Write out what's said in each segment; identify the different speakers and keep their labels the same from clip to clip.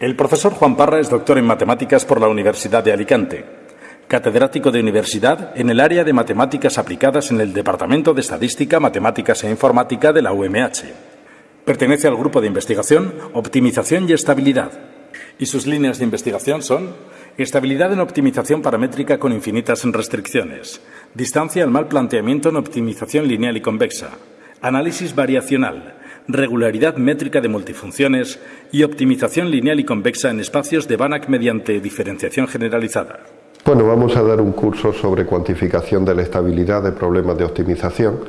Speaker 1: El profesor Juan Parra es doctor en matemáticas por la Universidad de Alicante, catedrático de universidad en el área de matemáticas aplicadas en el Departamento de Estadística, Matemáticas e Informática de la UMH. Pertenece al grupo de investigación Optimización y Estabilidad. Y sus líneas de investigación son estabilidad en optimización paramétrica con infinitas restricciones, distancia al mal planteamiento en optimización lineal y convexa, análisis variacional, regularidad métrica de multifunciones y optimización lineal y convexa en espacios de Banach mediante diferenciación generalizada.
Speaker 2: Bueno, vamos a dar un curso sobre cuantificación de la estabilidad de problemas de optimización.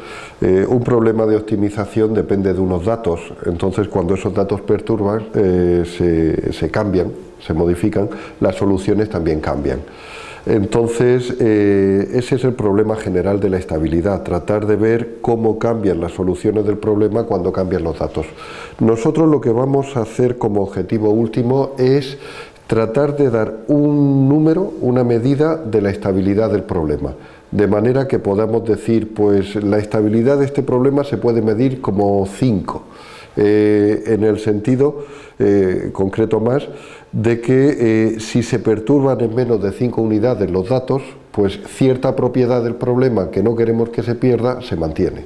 Speaker 2: Eh, un problema de optimización depende de unos datos, entonces cuando esos datos perturban, eh, se, se cambian, se modifican, las soluciones también cambian. Entonces, eh, ese es el problema general de la estabilidad, tratar de ver cómo cambian las soluciones del problema cuando cambian los datos. Nosotros lo que vamos a hacer como objetivo último es tratar de dar un número, una medida de la estabilidad del problema, de manera que podamos decir, pues la estabilidad de este problema se puede medir como 5, eh, en el sentido eh, concreto más de que eh, si se perturban en menos de 5 unidades los datos, pues cierta propiedad del problema que no queremos que se pierda se mantiene.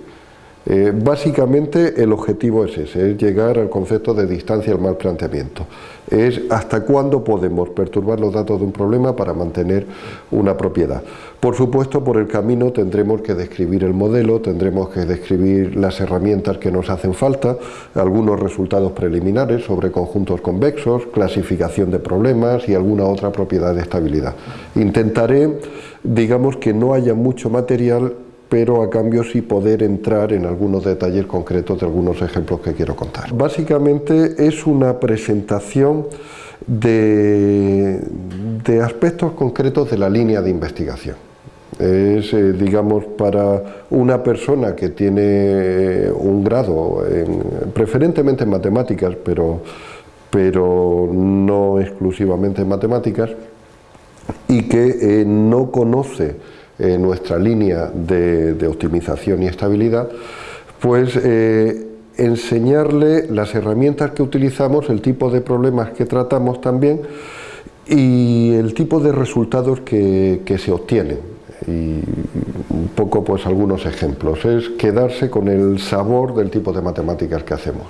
Speaker 2: Eh, básicamente el objetivo es ese, es llegar al concepto de distancia al mal planteamiento. Es hasta cuándo podemos perturbar los datos de un problema para mantener una propiedad. Por supuesto, por el camino tendremos que describir el modelo, tendremos que describir las herramientas que nos hacen falta, algunos resultados preliminares sobre conjuntos convexos, clasificación de problemas y alguna otra propiedad de estabilidad. Intentaré, digamos, que no haya mucho material pero a cambio sí poder entrar en algunos detalles concretos de algunos ejemplos que quiero contar. Básicamente es una presentación de, aspectos concretos de la línea de investigación. Es, eh, digamos, para una persona que tiene un grado, preferentemente en matemáticas, pero, pero no exclusivamente en matemáticas, y que eh, no conoce eh, nuestra línea de, optimización y estabilidad, pues eh, enseñarle las herramientas que utilizamos, el tipo de problemas que tratamos también y el tipo de resultados que, que se obtienen. Y un poco pues algunos ejemplos, es quedarse con el sabor del tipo de matemáticas que hacemos.